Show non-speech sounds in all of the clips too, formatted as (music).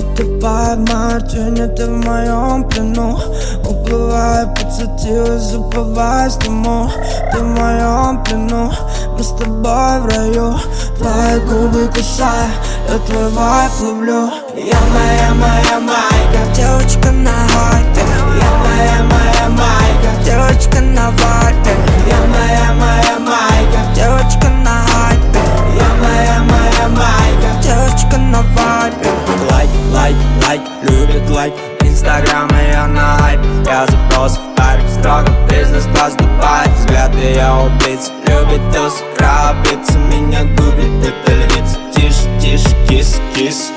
Утопая в мартине, ты в моем плену. Уплывая, подсветилась, забываясь дыму Ты в моем плену, мы с тобой в раю. Твои губы кусая, я твой вайп ловлю. Я моя, моя майка, девочка на хайпе Я моя, моя лайк, любит лайк Инстаграм я на хайп. Я запрос в парк Строго бизнес-класс Дубай. Взгляд ее убийц Любит туз, крабица Меня губит эта львица Тише, тише, кис, кис.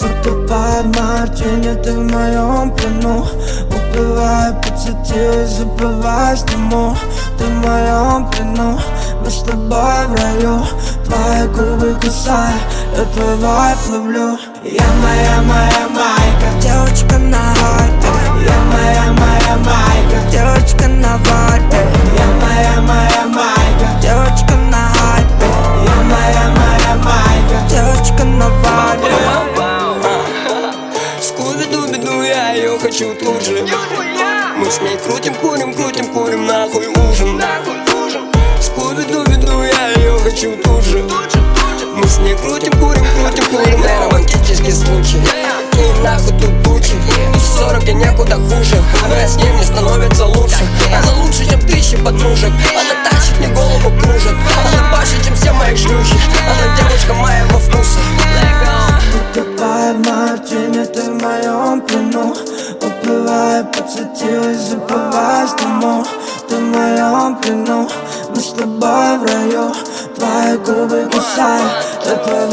Утопая в мартине, ты в моем плену. Уплывая, подсветилась, забываясь дыму Ты в моем плену, мы с тобой в раю Твои губы кусая, я твой вайп ловлю Я моя, моя майка, девочка на хайпе Я моя, моя майка, девочка на вайпе Я моя, моя майка, девочка на хайпе Я моя, моя майка, девочка на вайпе (laughs) Скуби-дуби-ду, я ее хочу тут же Мы с ней крутим, курим, крутим, курим, нахуй ужин! Скуби-дуби-ду, я моем плену Уплывая, подсветилась, забываясь дыму Ты в моем плену, мы с тобой в раю Твои губы кусая, я твой